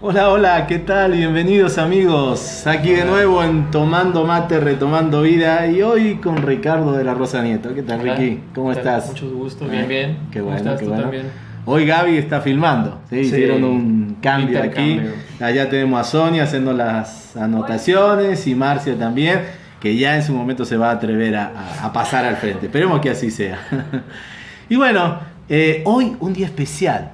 Hola, hola, ¿qué tal? Bienvenidos amigos, aquí de nuevo en Tomando Mate, Retomando Vida y hoy con Ricardo de la Rosa Nieto. ¿Qué tal, Ricky? ¿Cómo estás? Mucho gusto, bien, bien. Qué ¿Cómo bueno, estás qué tú bueno. también? Hoy Gaby está filmando, ¿sí? Hicieron un cambio aquí. Allá tenemos a Sonia haciendo las anotaciones y Marcia también, que ya en su momento se va a atrever a, pasar al frente. Esperemos que así sea. y bueno, eh, hoy un día especial,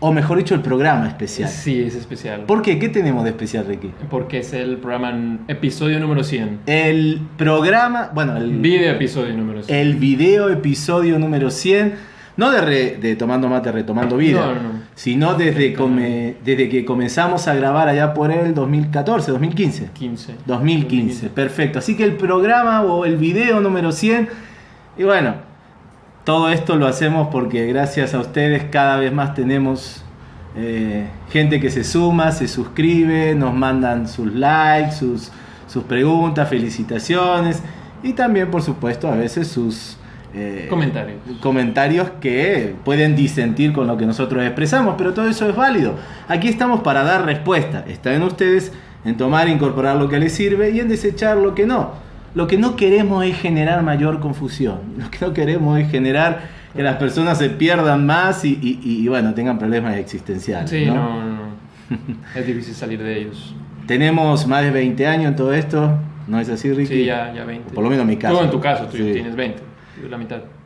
o mejor dicho, el programa especial. Sí, es especial. ¿Por qué? ¿Qué tenemos de especial, Ricky? Porque es el programa episodio número 100. El programa, bueno, el, Video episodio número 100. el video episodio número 100, no de, re- de Tomando Mate, Retomando Vida, No, no, no. sino desde, come- desde que comenzamos a grabar allá por el 2014, 2015. 15. 2015, perfecto. Así que el programa o el video número 100, y bueno, todo esto lo hacemos porque gracias a ustedes cada vez más tenemos eh, gente que se suma, se suscribe, nos mandan sus likes, sus, sus preguntas, felicitaciones y también por supuesto a veces sus eh, Comentarios. comentarios que pueden disentir con lo que nosotros expresamos, pero todo eso es válido. Aquí estamos para dar respuesta. Está en ustedes en tomar e incorporar lo que les sirve y en desechar lo que no. Lo que no queremos es generar mayor confusión. Lo que no queremos es generar que las personas se pierdan más y, y- y, bueno, tengan problemas existenciales. Sí, ¿no? no, es difícil salir de ellos. Tenemos más de 20 años en todo esto. ¿No es así, Ricky? Sí, ya, ya 20. Por lo menos en mi caso. Tú en tu caso, tú Sí. tienes 20.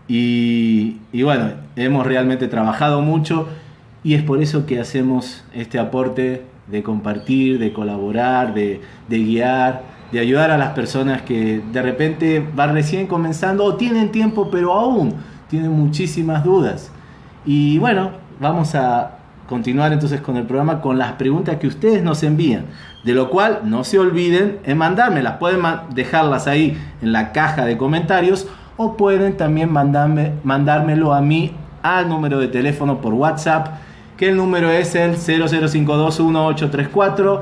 Y, y bueno, hemos realmente trabajado mucho y es por eso que hacemos este aporte de compartir, de colaborar, de, de guiar, de ayudar a las personas que de repente van recién comenzando o tienen tiempo pero aún tienen muchísimas dudas. Y bueno, vamos a continuar entonces con el programa con las preguntas que ustedes nos envían. De lo cual no se olviden en mandármelas. Pueden dejarlas ahí en la caja de comentarios o pueden también mandarme, mandármelo a mí al número de teléfono por WhatsApp, que el número es el 00521834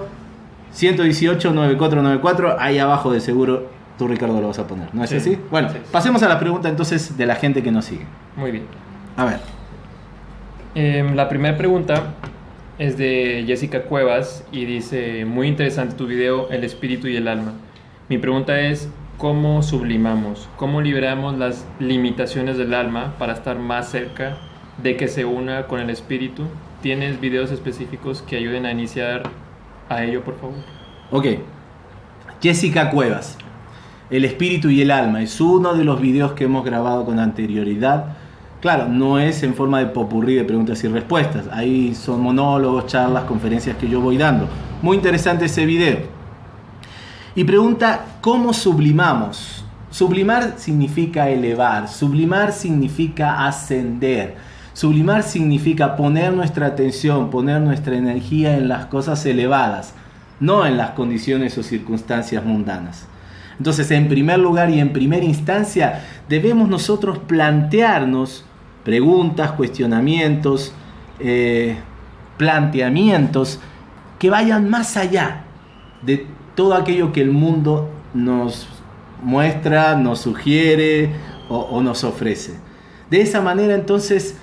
118 9494. Ahí abajo de seguro tú Ricardo lo vas a poner. ¿No es Sí. así? Bueno, Sí. pasemos a la pregunta entonces de la gente que nos sigue. Muy bien. A ver. Em, la primera pregunta es de Jessica Cuevas y dice, muy interesante tu video, El espíritu y el alma. Mi pregunta es, ¿cómo sublimamos? ¿Cómo liberamos las limitaciones del alma para estar más cerca de que se una con el espíritu? ¿Tienes videos específicos que ayuden a iniciar a ello, por favor? Ok. Jessica Cuevas. El espíritu y el alma. Es uno de los videos que hemos grabado con anterioridad. Claro, no es en forma de popurrí de preguntas y respuestas. Ahí son monólogos, charlas, conferencias que yo voy dando. Muy interesante ese video. Y pregunta, ¿cómo sublimamos? Sublimar significa elevar, sublimar significa ascender, sublimar significa poner nuestra atención, poner nuestra energía en las cosas elevadas, no en las condiciones o circunstancias mundanas. Entonces, en primer lugar y en primera instancia, debemos nosotros plantearnos preguntas, cuestionamientos, eh, planteamientos que vayan más allá de todo aquello que el mundo nos muestra, nos sugiere o, nos ofrece. De esa manera entonces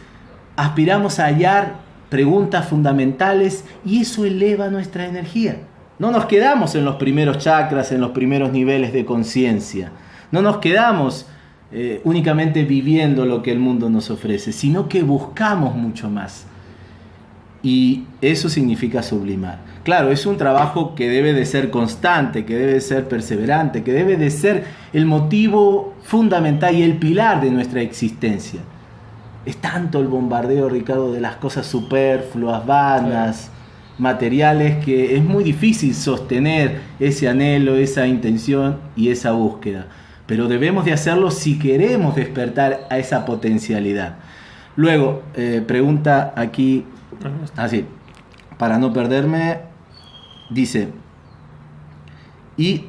aspiramos a hallar preguntas fundamentales y eso eleva nuestra energía. No nos quedamos en los primeros chakras, en los primeros niveles de conciencia. No nos quedamos eh, únicamente viviendo lo que el mundo nos ofrece, sino que buscamos mucho más. Y eso significa sublimar. Claro, es un trabajo que debe de ser constante, que debe de ser perseverante, que debe de ser el motivo fundamental y el pilar de nuestra existencia. Es tanto el bombardeo, Ricardo, de las cosas superfluas, vanas, materiales, que es muy difícil sostener ese anhelo, esa intención y esa búsqueda. Pero debemos de hacerlo si queremos despertar a esa potencialidad. Luego, eh, pregunta aquí Así, para no perderme, dice, y,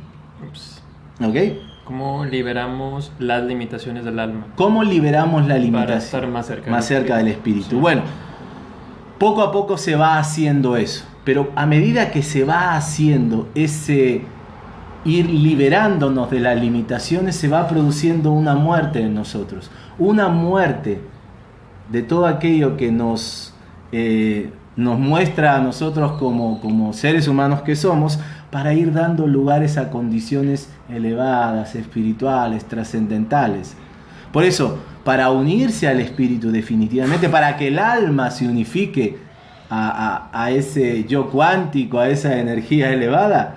Ups. ¿ok? ¿Cómo liberamos las limitaciones del alma? ¿Cómo liberamos la Para limitación? estar más cerca. Más del cerca del espíritu. espíritu. Sí. Bueno, poco a poco se va haciendo eso. Pero a medida que se va haciendo ese ir liberándonos de las limitaciones, se va produciendo una muerte en nosotros. Una muerte de todo aquello que nos, eh, nos muestra a nosotros como, como seres humanos que somos, para ir dando lugares a condiciones elevadas, espirituales, trascendentales. Por eso, para unirse al espíritu definitivamente, para que el alma se unifique a, ese yo cuántico, a esa energía elevada,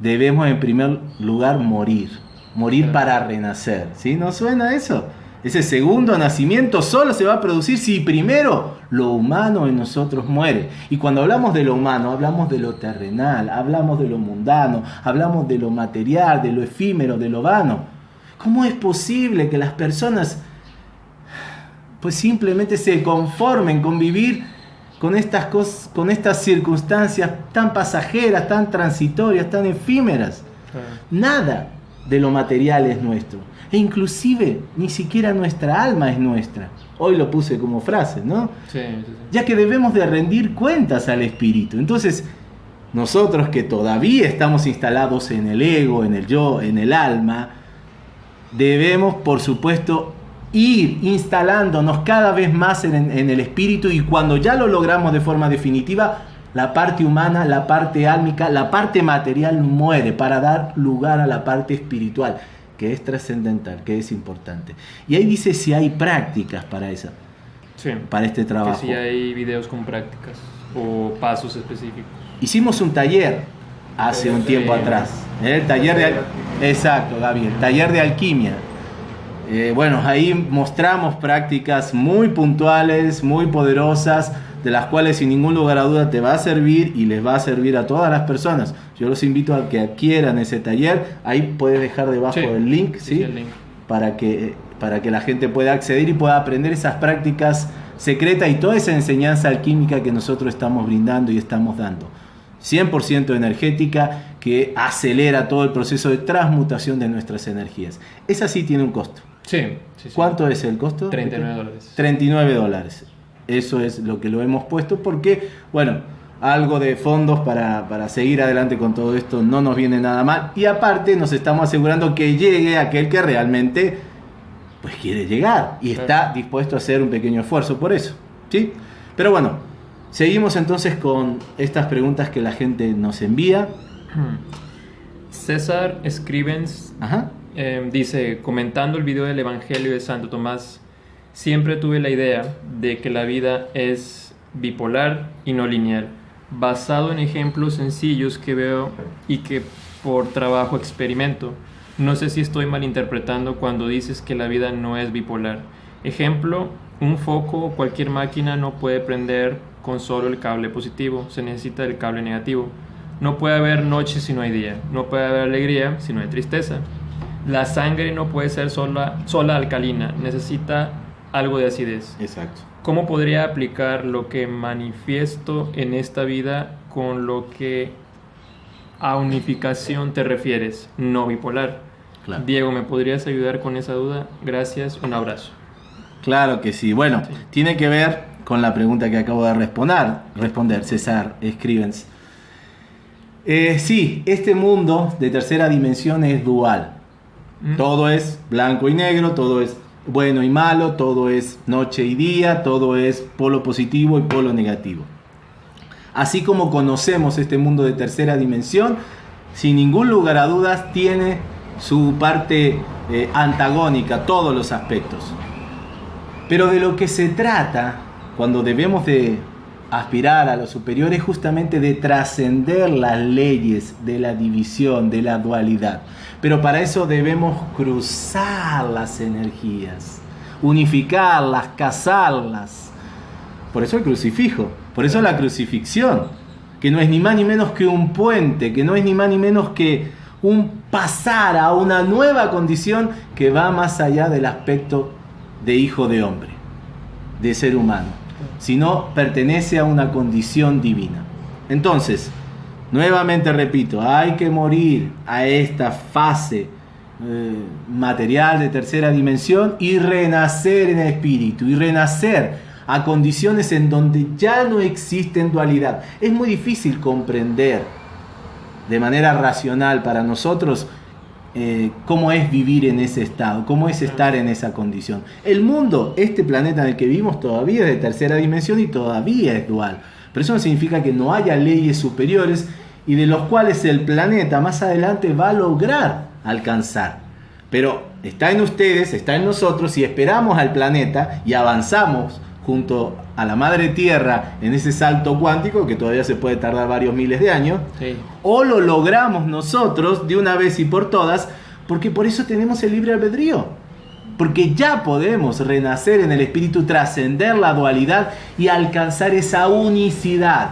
debemos en primer lugar morir, morir para renacer. ¿Sí? ¿No suena eso? Ese segundo nacimiento solo se va a producir si primero lo humano en nosotros muere. Y cuando hablamos de lo humano, hablamos de lo terrenal, hablamos de lo mundano, hablamos de lo material, de lo efímero, de lo vano. ¿Cómo es posible que las personas pues simplemente se conformen con vivir con estas, cosas, con estas circunstancias tan pasajeras, tan transitorias, tan efímeras? Nada de lo material es nuestro. E inclusive ni siquiera nuestra alma es nuestra. Hoy lo puse como frase, ¿no? Sí, sí, sí. Ya que debemos de rendir cuentas al espíritu. Entonces, nosotros que todavía estamos instalados en el ego, en el yo, en el alma, debemos, por supuesto, ir instalándonos cada vez más en, en, el espíritu y cuando ya lo logramos de forma definitiva, la parte humana, la parte álmica, la parte material muere para dar lugar a la parte espiritual que es trascendental, que es importante. Y ahí dice si hay prácticas para esa, sí, para este trabajo. Que si hay videos con prácticas o pasos específicos. Hicimos un taller hace un tiempo atrás, ¿eh? el taller de exacto, Gabriel, taller de alquimia. Eh, bueno, ahí mostramos prácticas muy puntuales, muy poderosas, de las cuales sin ningún lugar a duda te va a servir y les va a servir a todas las personas. Yo los invito a que adquieran ese taller. Ahí puedes dejar debajo el link, ¿sí? Para, que, para que la gente pueda acceder y pueda aprender esas prácticas secretas y toda esa enseñanza alquímica que nosotros estamos brindando y estamos dando. 100% energética que acelera todo el proceso de transmutación de nuestras energías. Esa sí tiene un costo. Sí, ¿Cuánto es el costo? 39 dólares. 39 dólares. Eso es lo que lo hemos puesto porque, bueno, algo de fondos para, seguir adelante con todo esto no nos viene nada mal. Y aparte nos estamos asegurando que llegue aquel que realmente pues quiere llegar y está dispuesto a hacer un pequeño esfuerzo por eso. ¿sí? Pero bueno, seguimos entonces con estas preguntas que la gente nos envía. César Scrivens em, dice, comentando el video del Evangelio de Santo Tomás, siempre tuve la idea de que la vida es bipolar y no lineal basado en ejemplos sencillos que veo y que por trabajo experimento. No sé si estoy malinterpretando cuando dices que la vida no es bipolar. Ejemplo, un foco o cualquier máquina no puede prender con solo el cable positivo, se necesita el cable negativo. No puede haber noche si no hay día, no puede haber alegría si no hay tristeza. La sangre no puede ser sola, sola alcalina, necesita algo de acidez. Exacto. ¿Cómo podría aplicar lo que manifiesto en esta vida con lo que a unificación te refieres, no bipolar? Diego, ¿me podrías ayudar con esa duda? Gracias, un abrazo. Claro que sí. Bueno, tiene que ver con la pregunta que acabo de responder, responder César Scrivens. Eh, sí, este mundo de tercera dimensión es dual. Mm. Todo es blanco y negro, todo es bueno y malo, todo es noche y día, todo es polo positivo y polo negativo. Así como conocemos este mundo de tercera dimensión, sin ningún lugar a dudas tiene su parte eh, antagónica, todos los aspectos. Pero de lo que se trata cuando debemos de aspirar a lo superior es justamente de trascender las leyes de la división, de la dualidad. Pero para eso debemos cruzar las energías, unificarlas, casarlas. Por eso el crucifijo, por eso la crucifixión, que no es ni más ni menos que un puente, que no es ni más ni menos que un pasar a una nueva condición que va más allá del aspecto de hijo de hombre, de ser humano, sino pertenece a una condición divina. Entonces, Nuevamente repito, hay que morir a esta fase eh, material de tercera dimensión y renacer en espíritu y renacer a condiciones en donde ya no existen dualidad. Es muy difícil comprender de manera racional para nosotros eh, cómo es vivir en ese estado, cómo es estar en esa condición. El mundo, este planeta en el que vivimos, todavía es de tercera dimensión y todavía es dual. Pero eso no significa que no haya leyes superiores y de los cuales el planeta más adelante va a lograr alcanzar. Pero está en ustedes, está en nosotros, si esperamos al planeta y avanzamos junto a la madre tierra en ese salto cuántico que todavía se puede tardar varios miles de años, o lo logramos nosotros de una vez y por todas, porque por eso tenemos el libre albedrío. Porque ya podemos renacer en el espíritu, trascender la dualidad y alcanzar esa unicidad,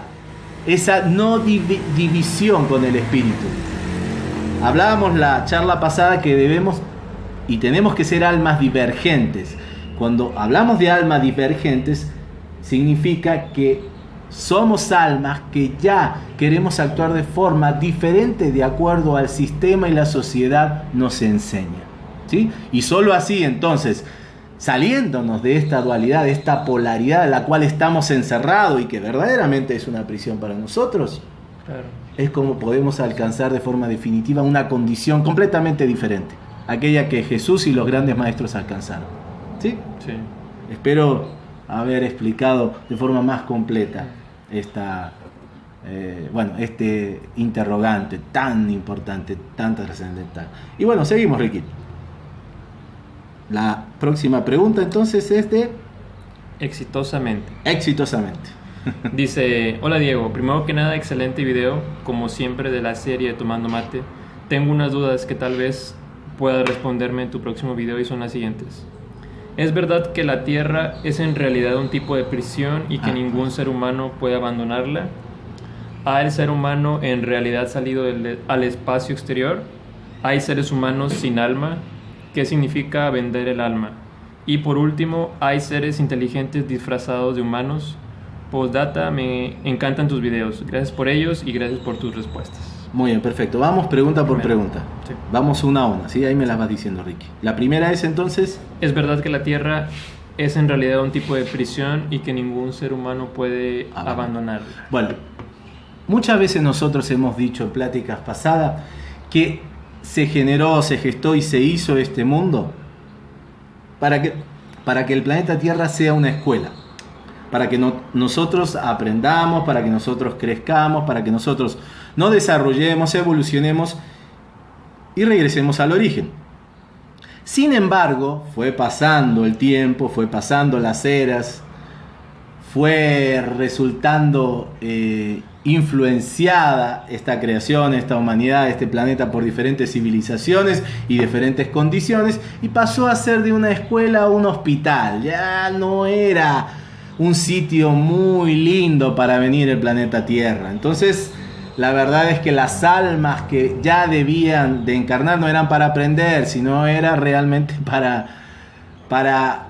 esa no división con el espíritu. Hablábamos la charla pasada que debemos y tenemos que ser almas divergentes. Cuando hablamos de almas divergentes, significa que somos almas que ya queremos actuar de forma diferente de acuerdo al sistema y la sociedad nos enseña. ¿sí? Y solo así entonces, saliéndonos de esta dualidad, de esta polaridad en la cual estamos encerrados y que verdaderamente es una prisión para nosotros, es como podemos alcanzar de forma definitiva una condición completamente diferente, aquella que Jesús y los grandes maestros alcanzaron. ¿Sí? Sí. Espero haber explicado de forma más completa esta, eh, bueno, este interrogante tan importante, tan trascendental. Y bueno, seguimos, Ricky. La próxima pregunta entonces es de... Exitosamente. Exitosamente. Dice, hola Diego, primero que nada, excelente video, como siempre de la serie Tomando Mate. Tengo unas dudas que tal vez puedas responderme en tu próximo video y son las siguientes. ¿Es verdad que la Tierra es en realidad un tipo de prisión y que Ah. ningún ser humano puede abandonarla? ¿Ha el ser humano en realidad salido del- al espacio exterior? ¿Hay seres humanos sin alma? ¿Qué significa vender el alma? Y por último, ¿hay seres inteligentes disfrazados de humanos? Postdata, me encantan tus videos. Gracias por ellos y gracias por tus respuestas. Muy bien, perfecto. Vamos pregunta por pregunta. Sí. Vamos una a una, ¿sí? Ahí me las vas diciendo, Ricky. La primera es entonces... ¿Es verdad que la Tierra es en realidad un tipo de prisión y que ningún ser humano puede Abandonar. abandonarla? Bueno, muchas veces nosotros hemos dicho en pláticas pasadas que se generó, se gestó y se hizo este mundo para que, para que el planeta Tierra sea una escuela, para que no- nosotros aprendamos, para que nosotros crezcamos, para que nosotros nos desarrollemos, evolucionemos y regresemos al origen. Sin embargo, fue pasando el tiempo, fue pasando las eras, fue resultando eh, influenciada esta creación, esta humanidad, este planeta por diferentes civilizaciones y diferentes condiciones y pasó a ser de una escuela a un hospital. Ya no era un sitio muy lindo para venir el planeta Tierra. Entonces, la verdad es que las almas que ya debían de encarnar no eran para aprender, sino era realmente para, para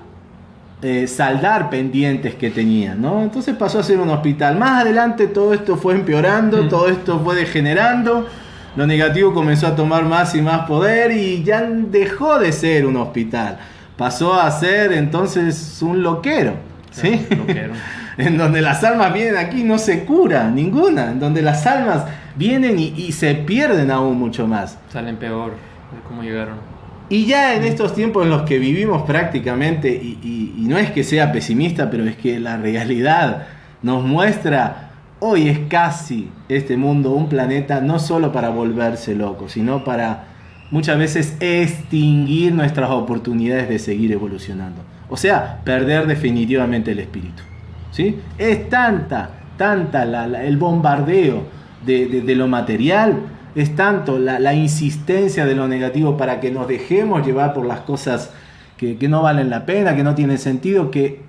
eh, saldar pendientes que tenían, ¿no? Entonces pasó a ser un hospital. Más adelante todo esto fue empeorando, Mm. todo esto fue degenerando, lo negativo comenzó a tomar más y más poder y ya dejó de ser un hospital. Pasó a ser entonces un loquero, ¿sí? Claro, loquero. en donde las almas vienen aquí no se cura ninguna, en donde las almas vienen y, y se pierden aún mucho más. Salen peor de cómo llegaron. Y ya en estos tiempos en los que vivimos prácticamente, y, y- y no es que sea pesimista, pero es que la realidad nos muestra, hoy es casi este mundo un planeta no solo para volverse loco, sino para muchas veces extinguir nuestras oportunidades de seguir evolucionando. O sea, perder definitivamente el espíritu. Es tanta, tanta el bombardeo de, lo material, es tanto la, la insistencia de lo negativo para que nos dejemos llevar por las cosas que, que no valen la pena, que no tienen sentido, que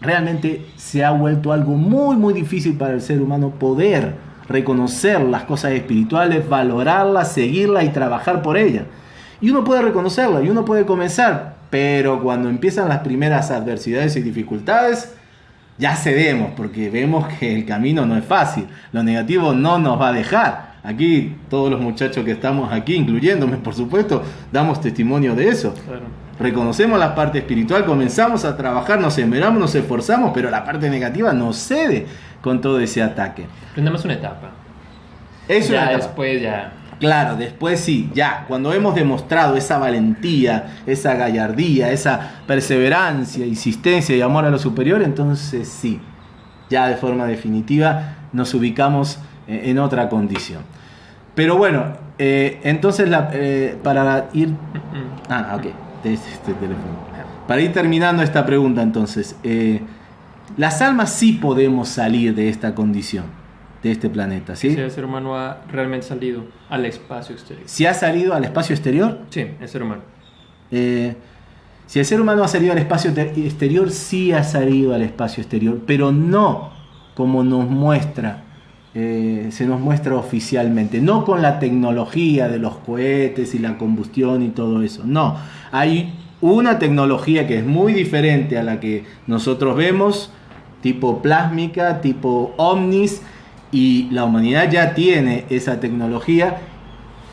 realmente se ha vuelto algo muy, muy difícil para el ser humano poder reconocer las cosas espirituales, valorarlas, seguirlas y trabajar por ellas. Y uno puede reconocerla y uno puede comenzar, pero cuando empiezan las primeras adversidades y dificultades, ya cedemos porque vemos que el camino no es fácil, lo negativo no nos va a dejar. Aquí todos los muchachos que estamos aquí, incluyéndome por supuesto, damos testimonio de eso. Claro. reconocemos la parte espiritual, comenzamos a trabajar, nos esmeramos, nos esforzamos, pero la parte negativa no cede con todo ese ataque. Prendemos una etapa. Eso ya es después ya. Claro, después sí, ya, cuando hemos demostrado esa valentía, esa gallardía, esa perseverancia, insistencia y amor a lo superior, entonces sí, ya de forma definitiva nos ubicamos eh, en otra condición. Pero bueno, eh, entonces la, eh, para ir... Ah, ok, este, teléfono. Para ir terminando esta pregunta entonces, las almas sí podemos salir de esta condición de este planeta, ¿sí? Si el ser humano ha realmente salido al espacio exterior. ¿Si ha salido al espacio exterior? Sí, el ser humano. Eh, si el ser humano ha salido al espacio exterior, sí ha salido al espacio exterior, pero no como nos muestra, eh, se nos muestra oficialmente, no con la tecnología de los cohetes y la combustión y todo eso, no, hay una tecnología que es muy diferente a la que nosotros vemos, tipo plásmica, tipo ovnis, y la humanidad ya tiene esa tecnología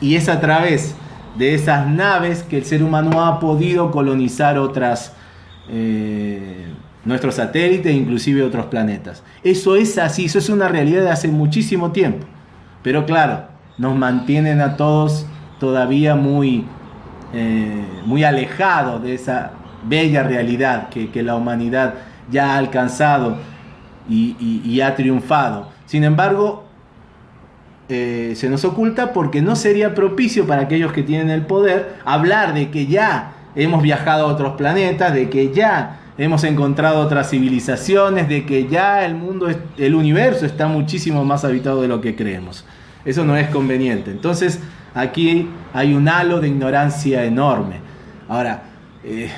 y es a través de esas naves que el ser humano ha podido colonizar otras eh, nuestros satélites e inclusive otros planetas. Eso es así, eso es una realidad de hace muchísimo tiempo. Pero claro, nos mantienen a todos todavía muy, eh, muy alejados de esa bella realidad que, la humanidad ya ha alcanzado y ha triunfado. Sin embargo, eh, se nos oculta porque no sería propicio para aquellos que tienen el poder hablar de que ya hemos viajado a otros planetas, de que ya hemos encontrado otras civilizaciones, de que ya el mundo, el universo está muchísimo más habitado de lo que creemos. Eso no es conveniente. Entonces, aquí hay un halo de ignorancia enorme. Ahora, eh,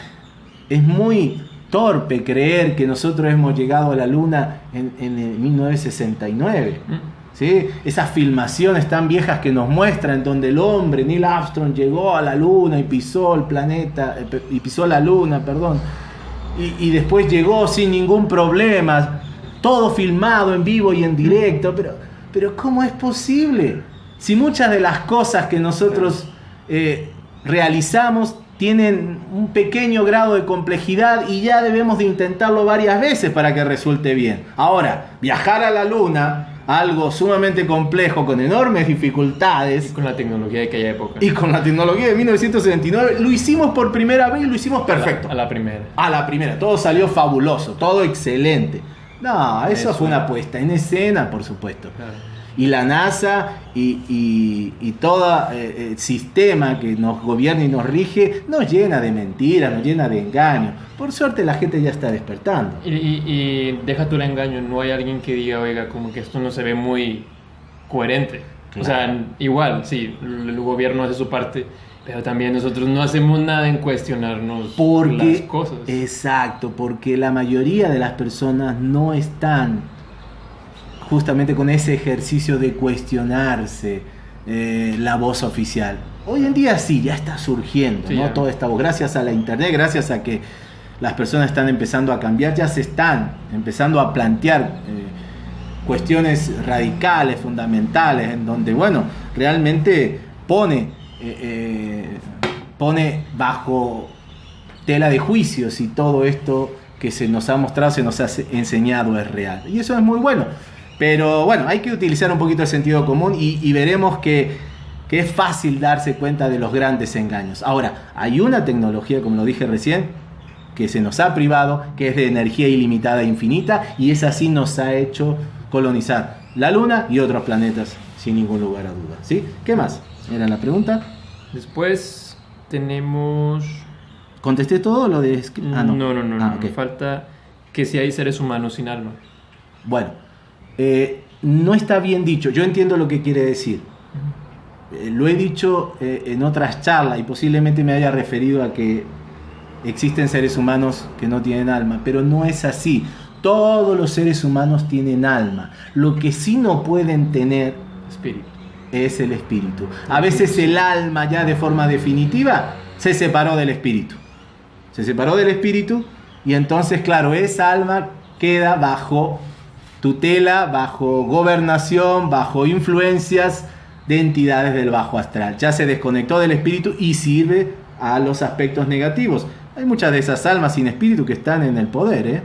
es muy torpe creer que nosotros hemos llegado a la luna en, en 1969. Mm. ¿sí? Esas filmaciones tan viejas que nos muestran donde el hombre, Neil Armstrong, llegó a la luna y pisó el planeta, eh, y pisó la luna, perdón, y, y después llegó sin ningún problema, todo filmado en vivo y en directo, pero, pero ¿cómo es posible? Si muchas de las cosas que nosotros eh, realizamos tienen un pequeño grado de complejidad y ya debemos de intentarlo varias veces para que resulte bien. Ahora, viajar a la Luna, algo sumamente complejo, con enormes dificultades. Y con la tecnología de aquella época. Y con la tecnología de 1979, lo hicimos por primera vez y lo hicimos perfecto. A la, primera. A la primera, todo salió fabuloso, todo excelente. No, eso, fue una puesta en escena, por supuesto. Claro y la NASA y, todo eh, el sistema que nos gobierna y nos rige nos llena de mentiras, nos llena de engaños. Por suerte la gente ya está despertando. Y, deja tú el engaño, no hay alguien que diga, oiga, como que esto no se ve muy coherente. O sea, igual, sí, el gobierno hace su parte, pero también nosotros no hacemos nada en cuestionarnos las cosas. Exacto, porque la mayoría de las personas no están justamente con ese ejercicio de cuestionarse eh, la voz oficial. Hoy en día sí, ya está surgiendo, ¿no? Todo esta voz, gracias a la internet, gracias a que las personas están empezando a cambiar, ya se están empezando a plantear eh, cuestiones radicales, fundamentales, en donde, bueno, realmente pone, eh, pone bajo tela de juicio si todo esto que se nos ha mostrado, se nos ha enseñado es real. Y eso es muy bueno. Pero bueno, hay que utilizar un poquito el sentido común y, veremos que, es fácil darse cuenta de los grandes engaños. Ahora, hay una tecnología, como lo dije recién, que se nos ha privado, que es de energía ilimitada e infinita, y es así nos ha hecho colonizar la Luna y otros planetas, sin ningún lugar a duda. ¿Sí? ¿Qué más? Era la pregunta. Después tenemos... ¿Contesté todo lo de... Ah, no, no, no, no, ah, falta que si hay seres humanos sin alma. Bueno, eh, no está bien dicho. Yo entiendo lo que quiere decir. Eh, lo he dicho eh, en otras charlas y posiblemente me haya referido a que existen seres humanos que no tienen alma, pero no es así. Todos los seres humanos tienen alma. Lo que sí no pueden tener espíritu. es el espíritu. A veces el alma ya de forma definitiva se separó del espíritu. Se separó del espíritu y entonces, claro, esa alma queda bajo tutela, bajo gobernación, bajo influencias de entidades del bajo astral. Ya se desconectó del espíritu y sirve a los aspectos negativos. Hay muchas de esas almas sin espíritu que están en el poder, ¿eh?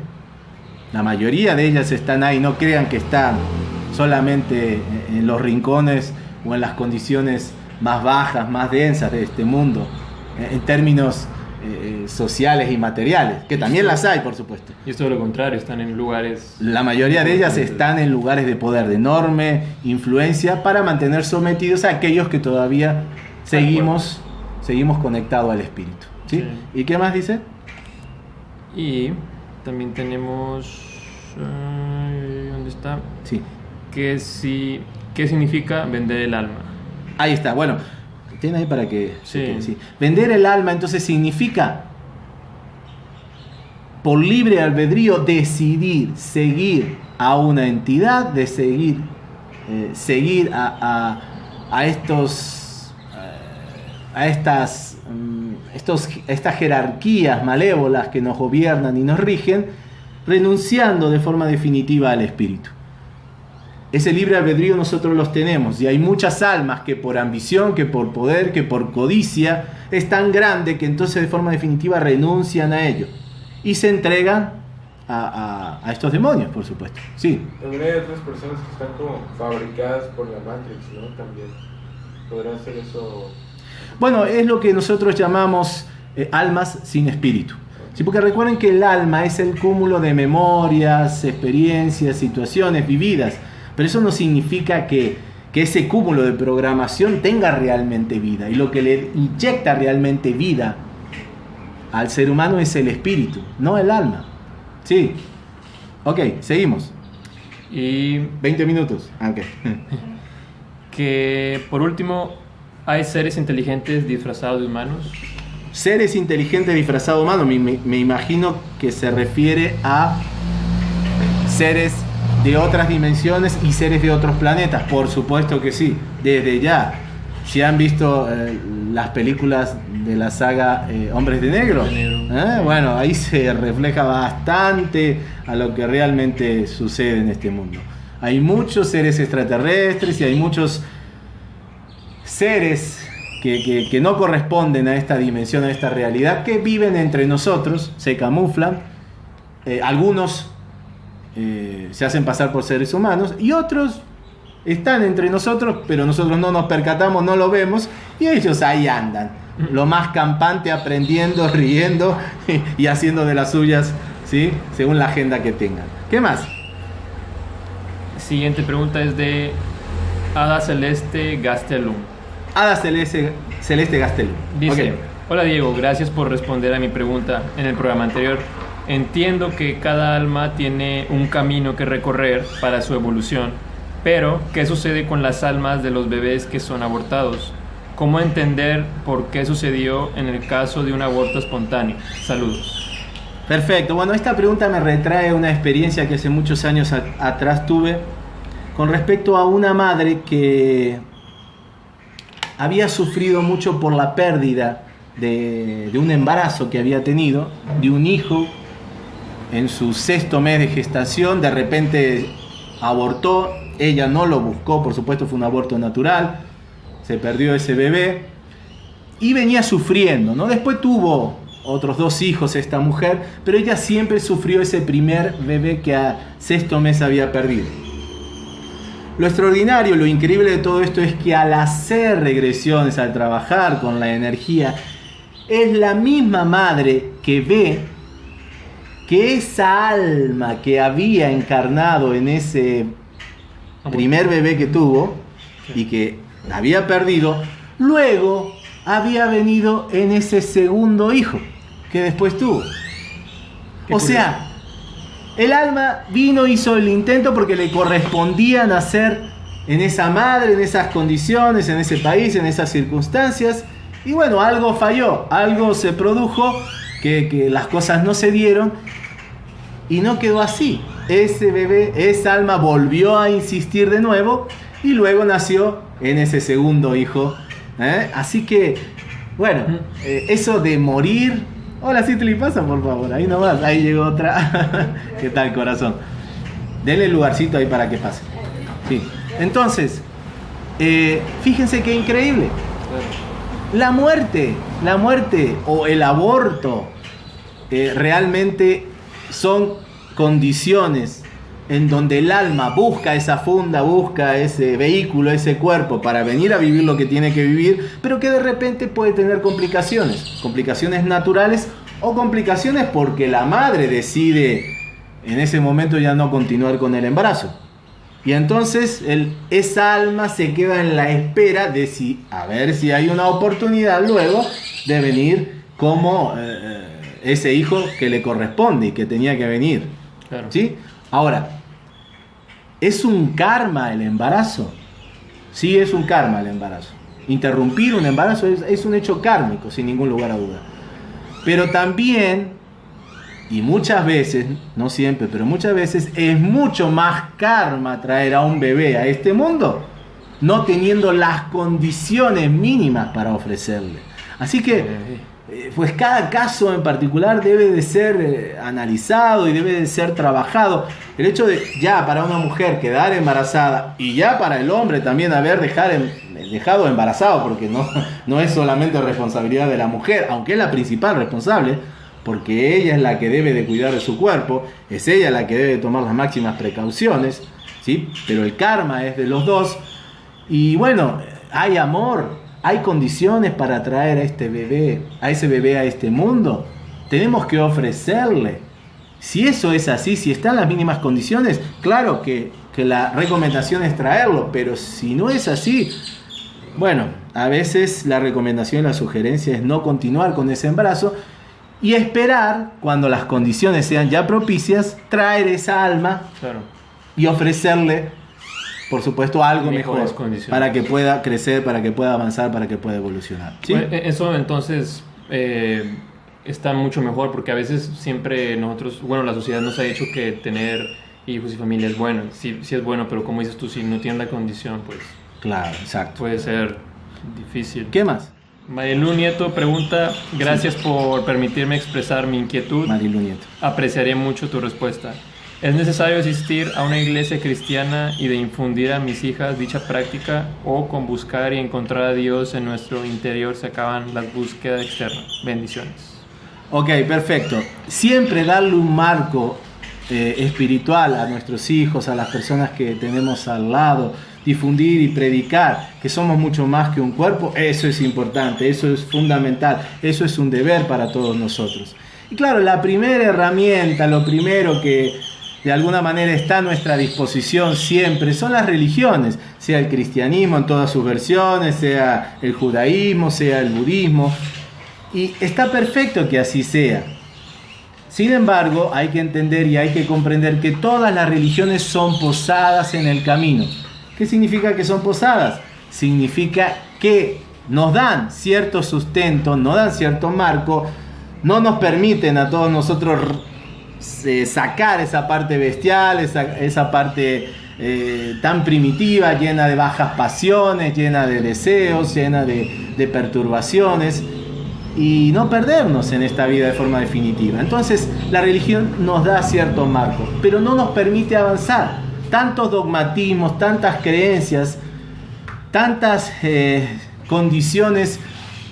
La mayoría de ellas están ahí, no crean que están solamente en los rincones o en las condiciones más bajas, más densas de este mundo, en términos eh, sociales y materiales, que también las hay, por supuesto. Y es todo lo contrario, están en lugares... La mayoría de ellas están en lugares de poder, de enorme influencia, para mantener sometidos a aquellos que todavía seguimos, seguimos conectados al espíritu. ¿sí? Sí. ¿Y qué más dice? Y también tenemos... ¿Dónde está? Sí. Que si, ¿Qué significa vender el alma? Ahí está, bueno, tiene ahí para que... Sí. que- sí. Vender el alma entonces significa por libre albedrío decidir seguir a una entidad, de seguir, eh, seguir a, a- a estos, eh, a estas, mm, estos, estas jerarquías malévolas que nos gobiernan y nos rigen, renunciando de forma definitiva al espíritu. Ese libre albedrío nosotros los tenemos y hay muchas almas que por ambición, que por poder, que por codicia es tan grande que entonces de forma definitiva renuncian a ello y se entregan a, a- a estos demonios, por supuesto. Sí, También hay otras personas que están como fabricadas por la Matrix, ¿no? También. ¿Podrá ser eso? Bueno, es lo que nosotros llamamos eh, almas sin espíritu. Sí, porque recuerden que el alma es el cúmulo de memorias, experiencias, situaciones vividas. Pero eso no significa que, que ese cúmulo de programación tenga realmente vida. Y lo que le inyecta realmente vida al ser humano es el espíritu, no el alma. Sí. Ok, seguimos. Y 20 minutos. Ah, ok. que por último hay seres inteligentes disfrazados de humanos. Seres inteligentes disfrazados de humanos, me, me- me imagino que se refiere a seres de otras dimensiones y seres de otros planetas, por supuesto que sí, desde ya. Si han visto eh, las películas de la saga eh, Hombres de Negro. ¿eh? bueno, ahí se refleja bastante a lo que realmente sucede en este mundo. Hay muchos seres extraterrestres y hay muchos seres que, que- que no corresponden a esta dimensión, a esta realidad, que viven entre nosotros, se camuflan. Eh, algunos eh, se hacen pasar por seres humanos y otros están entre nosotros, pero nosotros no nos percatamos, no lo vemos y ellos ahí andan. Lo más campante, aprendiendo, riendo y haciendo de las suyas, ¿sí? según la agenda que tengan. ¿Qué más? Siguiente pregunta es de Ada Celeste Gastelum. Ada Celeste, Celeste Gastelum. Dice, hola Diego, gracias por responder a mi pregunta en el programa anterior. Entiendo que cada alma tiene un camino que recorrer para su evolución, pero ¿qué sucede con las almas de los bebés que son abortados? ¿Cómo entender por qué sucedió en el caso de un aborto espontáneo? Saludos. Perfecto. Bueno, esta pregunta me retrae una experiencia que hace muchos años atrás tuve con respecto a una madre que había sufrido mucho por la pérdida de, de un embarazo que había tenido, de un hijo en su sexto mes de gestación, de repente abortó, ella no lo buscó, por supuesto fue un aborto natural, se perdió ese bebé y venía sufriendo, ¿no? Después tuvo otros dos hijos esta mujer, pero ella siempre sufrió ese primer bebé que a sexto mes había perdido. Lo extraordinario, lo increíble de todo esto es que al hacer regresiones, al trabajar con la energía, es la misma madre que ve que esa alma que había encarnado en ese primer bebé que tuvo y que había perdido, luego había venido en ese segundo hijo que después tuvo. Qué O sea, el alma vino, hizo el intento porque le correspondía nacer en esa madre, en esas condiciones, en ese país, en esas circunstancias. Y bueno, algo falló, algo se produjo, que, que las cosas no se dieron y no quedó así. Ese bebé, esa alma volvió a insistir de nuevo y luego nació en ese segundo hijo. ¿eh? Así que, bueno, eh, eso de morir. Hola, sí te le pasa, por favor. Ahí nomás, ahí llegó otra. ¿Qué tal, corazón? Denle lugarcito ahí para que pase. Sí. Entonces, eh, fíjense qué increíble. La muerte, la muerte o el aborto eh, realmente son condiciones en donde el alma busca esa funda, busca ese vehículo, ese cuerpo para venir a vivir lo que tiene que vivir, pero que de repente puede tener complicaciones, complicaciones naturales o complicaciones porque la madre decide en ese momento ya no continuar con el embarazo. Y entonces el, esa alma se queda en la espera de si, a ver si hay una oportunidad luego de venir como eh, eh, ese hijo que le corresponde y que tenía que venir. Claro. ¿Sí? Ahora, ¿es un karma el embarazo? Sí, es un karma el embarazo. Interrumpir un embarazo es, es un hecho kármico, sin ningún lugar a duda. Pero también y muchas veces, no siempre, pero muchas veces es mucho más karma traer a un bebé a este mundo, no teniendo las condiciones mínimas para ofrecerle. Así que, pues cada caso en particular debe de ser eh, analizado y debe de ser trabajado. El hecho de ya para una mujer quedar embarazada y ya para el hombre también haber em- dejado embarazado, porque no, no es solamente responsabilidad de la mujer, aunque es la principal responsable, porque ella es la que debe de cuidar de su cuerpo, es ella la que debe de tomar las máximas precauciones, ¿sí? Pero el karma es de los dos. Y bueno, hay amor, hay condiciones para traer a este bebé, a ese bebé a este mundo. Tenemos que ofrecerle. Si eso es así, si están las mínimas condiciones, claro que, que la recomendación es traerlo, pero si no es así, bueno, a veces la recomendación, la sugerencia es no continuar con ese embarazo y esperar, cuando las condiciones sean ya propicias, traer esa alma Claro. y ofrecerle, por supuesto, algo mejor para que pueda crecer, para que pueda avanzar, para que pueda evolucionar. ¿sí? Bueno, e- Eso entonces eh, está mucho mejor porque a veces siempre nosotros, bueno, la sociedad nos ha dicho que tener hijos y familia es bueno. Sí, sí es bueno, pero como dices tú, si no tienen la condición, pues Claro, exacto. puede ser difícil. ¿Qué más, Marilu Nieto pregunta, gracias por permitirme expresar mi inquietud. Marilu Nieto? Apreciaré mucho tu respuesta. ¿Es necesario asistir a una iglesia cristiana y de infundir a mis hijas dicha práctica o con buscar y encontrar a Dios en nuestro interior se acaban las búsquedas externas? Bendiciones. Ok, perfecto. Siempre darle un marco eh, espiritual a nuestros hijos, a las personas que tenemos al lado, difundir y predicar que somos mucho más que un cuerpo, eso es importante, eso es fundamental, eso es un deber para todos nosotros. Y claro, la primera herramienta, lo primero que de alguna manera está a nuestra disposición siempre son las religiones, sea el cristianismo en todas sus versiones, sea el judaísmo, sea el budismo. Y está perfecto que así sea. Sin embargo, hay que entender y hay que comprender que todas las religiones son posadas en el camino. ¿Qué significa que son posadas? Significa que nos dan cierto sustento, nos dan cierto marco, no nos permiten a todos nosotros sacar esa parte bestial, esa, esa parte eh, tan primitiva, llena de bajas pasiones, llena de deseos, llena de, de perturbaciones y no perdernos en esta vida de forma definitiva. Entonces la religión nos da cierto marco, pero no nos permite avanzar. Tantos dogmatismos, tantas creencias, tantas eh, condiciones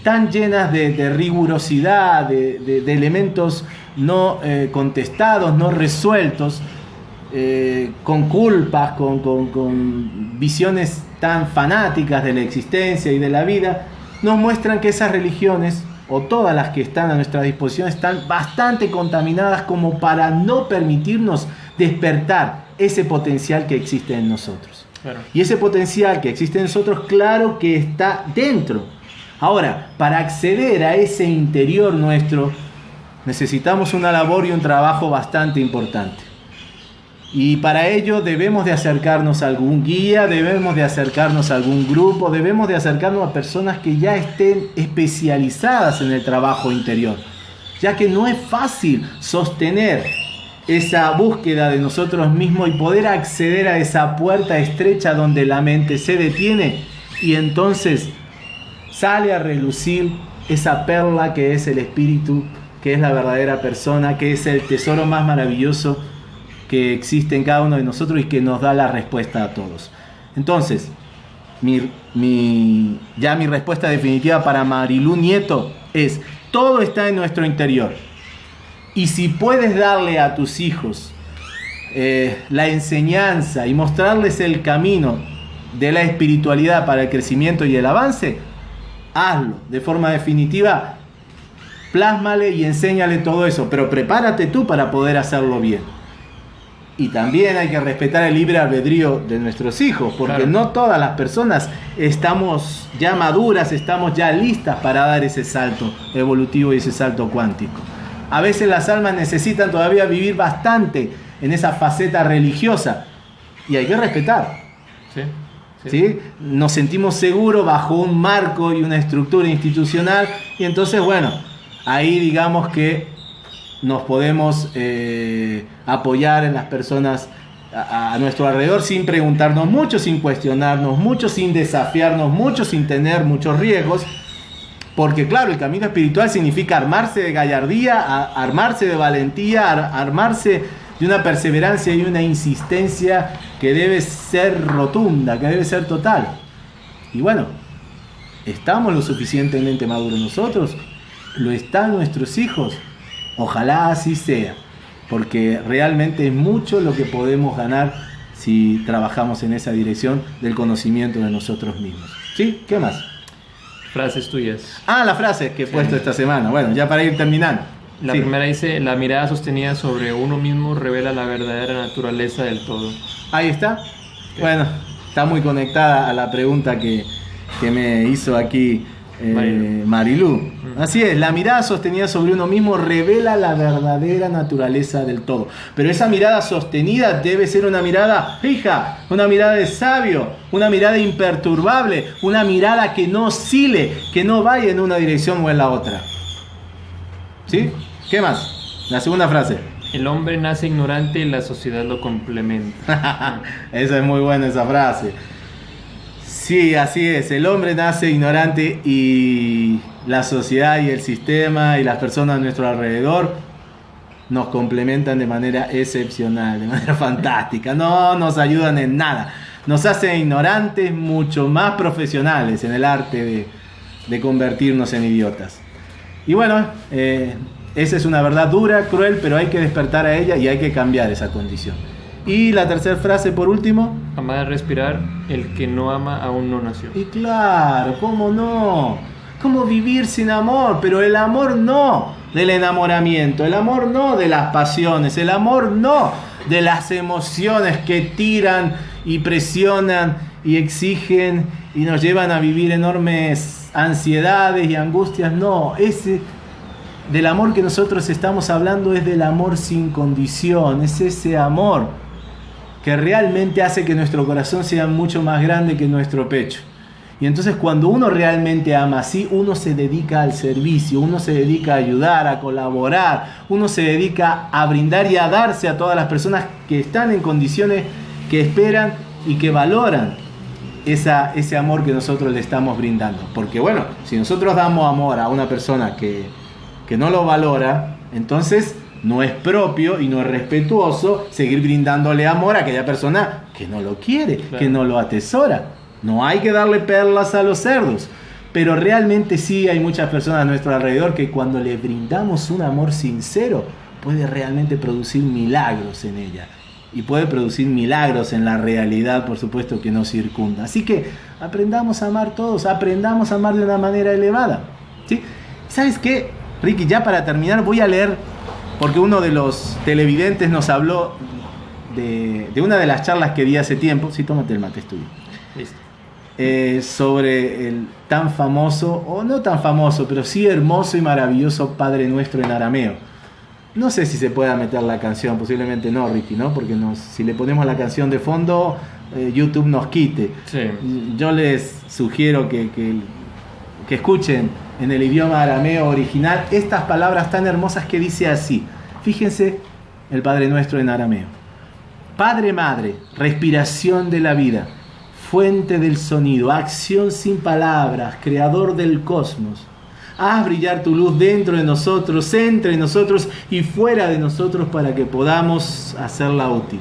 tan llenas de, rigurosidad, de- de elementos no eh, contestados, no resueltos, eh, con culpas, con, con- con visiones tan fanáticas de la existencia y de la vida, nos muestran que esas religiones, o todas las que están a nuestra disposición, están bastante contaminadas como para no permitirnos despertar ese potencial que existe en nosotros. Claro. Y ese potencial que existe en nosotros, claro que está dentro. Ahora, para acceder a ese interior nuestro, necesitamos una labor y un trabajo bastante importante. Y para ello debemos de acercarnos a algún guía, debemos de acercarnos a algún grupo, debemos de acercarnos a personas que ya estén especializadas en el trabajo interior. Ya que no es fácil sostener esa búsqueda de nosotros mismos y poder acceder a esa puerta estrecha donde la mente se detiene y entonces sale a relucir esa perla que es el espíritu, que es la verdadera persona, que es el tesoro más maravilloso que existe en cada uno de nosotros y que nos da la respuesta a todos. Entonces, mi, ya mi respuesta definitiva para Marilú Nieto es, todo está en nuestro interior. Y si puedes darle a tus hijos eh, la enseñanza y mostrarles el camino de la espiritualidad para el crecimiento y el avance, hazlo de forma definitiva, plásmale y enséñale todo eso, pero prepárate tú para poder hacerlo bien. Y también hay que respetar el libre albedrío de nuestros hijos, porque Claro. no todas las personas estamos ya maduras, estamos ya listas para dar ese salto evolutivo y ese salto cuántico. A veces las almas necesitan todavía vivir bastante en esa faceta religiosa y hay que respetar. Sí. ¿sí? Nos sentimos seguros bajo un marco y una estructura institucional y entonces, bueno, ahí digamos que nos podemos eh, apoyar en las personas a, nuestro alrededor sin preguntarnos mucho, sin cuestionarnos mucho, sin desafiarnos mucho, sin tener muchos riesgos. Porque claro, el camino espiritual significa armarse de gallardía, armarse de valentía, ar- armarse de una perseverancia y una insistencia que debe ser rotunda, que debe ser total. Y bueno, ¿estamos lo suficientemente maduros nosotros? ¿Lo están nuestros hijos? Ojalá así sea, porque realmente es mucho lo que podemos ganar si trabajamos en esa dirección del conocimiento de nosotros mismos. ¿Sí? ¿Qué más? Frases tuyas. Ah, la frase que he puesto esta semana. Bueno, ya para ir terminando. La Sí. primera dice, la mirada sostenida sobre uno mismo revela la verdadera naturaleza del todo. Ahí está. Bueno, está muy conectada a la pregunta que, que me hizo aquí eh, Marilu. Marilú. Así es, la mirada sostenida sobre uno mismo revela la verdadera naturaleza del todo. Pero esa mirada sostenida debe ser una mirada fija, una mirada de sabio, una mirada imperturbable, una mirada que no oscile, que no vaya en una dirección o en la otra. ¿Sí? ¿Qué más? La segunda frase. El hombre nace ignorante y la sociedad lo complementa. esa es muy buena esa frase. Sí, así es. El hombre nace ignorante y la sociedad y el sistema y las personas a nuestro alrededor nos complementan de manera excepcional, de manera fantástica. No nos ayudan en nada. Nos hacen ignorantes, mucho más profesionales en el arte de, de convertirnos en idiotas. Y bueno, eh, esa es una verdad dura, cruel, pero hay que despertar a ella y hay que cambiar esa condición. Y la tercera frase por último. Amar a respirar, el que no ama aún no nació. Y claro, ¿cómo no? ¿Cómo vivir sin amor? Pero el amor no del enamoramiento, el amor no de las pasiones, el amor no de las emociones que tiran y presionan y exigen y nos llevan a vivir enormes ansiedades y angustias. No, ese del amor que nosotros estamos hablando es del amor sin condición, es ese amor que realmente hace que nuestro corazón sea mucho más grande que nuestro pecho. Y entonces cuando uno realmente ama así, uno se dedica al servicio, uno se dedica a ayudar, a colaborar, uno se dedica a brindar y a darse a todas las personas que están en condiciones que esperan y que valoran esa, ese amor que nosotros le estamos brindando. Porque bueno, si nosotros damos amor a una persona que, que no lo valora, entonces no es propio y no es respetuoso seguir brindándole amor a aquella persona que no lo quiere, Claro. que no lo atesora. No hay que darle perlas a los cerdos. Pero realmente sí hay muchas personas a nuestro alrededor que cuando le brindamos un amor sincero puede realmente producir milagros en ella. Y puede producir milagros en la realidad, por supuesto, que nos circunda. Así que aprendamos a amar todos, aprendamos a amar de una manera elevada. ¿sí? ¿Sabes qué, Ricky? Ya para terminar voy a leer, porque uno de los televidentes nos habló de, de una de las charlas que di hace tiempo. Sí, tómate el mate, es tuyo Listo. eh, sobre el tan famoso, o no tan famoso, pero sí hermoso y maravilloso Padre Nuestro en arameo. No sé si se pueda meter la canción, posiblemente no, Ricky, ¿no? Porque nos, si le ponemos la canción de fondo, eh, YouTube nos quite. Sí. Yo les sugiero que, que, que escuchen en el idioma arameo original estas palabras tan hermosas que dice así. Fíjense el Padre Nuestro en arameo. Padre Madre, respiración de la vida, fuente del sonido, acción sin palabras, creador del cosmos. Haz brillar tu luz dentro de nosotros, entre nosotros y fuera de nosotros para que podamos hacerla útil.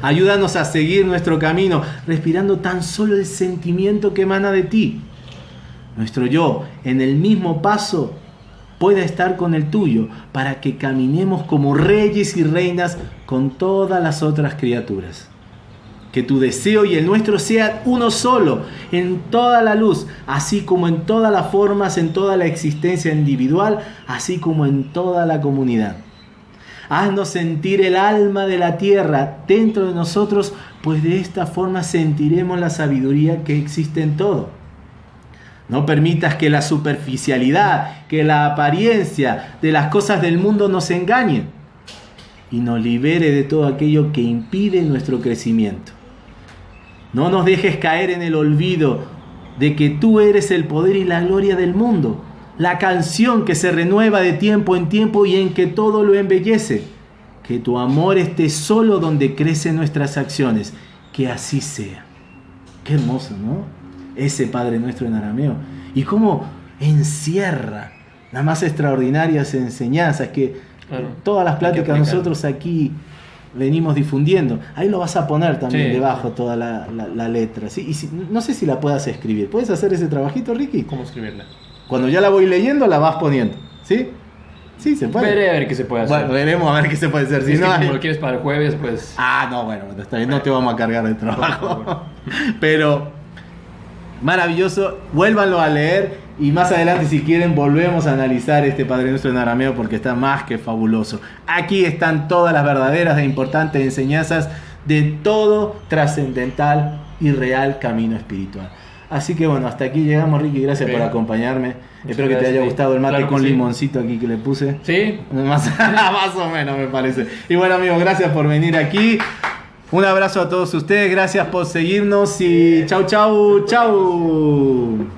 Ayúdanos a seguir nuestro camino, respirando tan solo el sentimiento que emana de ti. Nuestro yo, en el mismo paso, pueda estar con el tuyo, para que caminemos como reyes y reinas con todas las otras criaturas. Que tu deseo y el nuestro sean uno solo, en toda la luz, así como en todas las formas, en toda la existencia individual, así como en toda la comunidad. Haznos sentir el alma de la tierra dentro de nosotros, pues de esta forma sentiremos la sabiduría que existe en todo. No permitas que la superficialidad, que la apariencia de las cosas del mundo nos engañen y nos libere de todo aquello que impide nuestro crecimiento. No nos dejes caer en el olvido de que tú eres el poder y la gloria del mundo, la canción que se renueva de tiempo en tiempo y en que todo lo embellece. Que tu amor esté solo donde crecen nuestras acciones. Que así sea. Qué hermoso, ¿no? Ese Padre nuestro en arameo. Y cómo encierra las más extraordinarias enseñanzas que Claro. todas las que pláticas aplicar. nosotros aquí venimos difundiendo. Ahí lo vas a poner también Sí. debajo toda la, la- la letra. ¿sí? Y si- no sé si la puedas escribir. ¿Puedes hacer ese trabajito, Ricky? ¿Cómo escribirla? Cuando ya la voy leyendo, la vas poniendo. ¿Sí? Sí, se puede. Veré a ver qué se puede hacer. Bueno, veremos a ver qué se puede hacer. Si Es que no hay- como lo quieres para el jueves, pues... Ah, no, bueno, está bien, no te vamos a cargar de trabajo. Pero maravilloso, vuélvanlo a leer y más adelante si quieren volvemos a analizar este Padre Nuestro en arameo porque está más que fabuloso. Aquí están todas las verdaderas e importantes enseñanzas de todo trascendental y real camino espiritual. Así que bueno, hasta aquí llegamos Ricky, gracias Bien. por acompañarme. Muchas Espero que te haya gustado el mate Claro con sí. limoncito aquí que le puse. Sí, Más, más o menos me parece. Y bueno amigos, gracias por venir aquí. Un abrazo a todos ustedes, gracias por seguirnos y chau chau chau.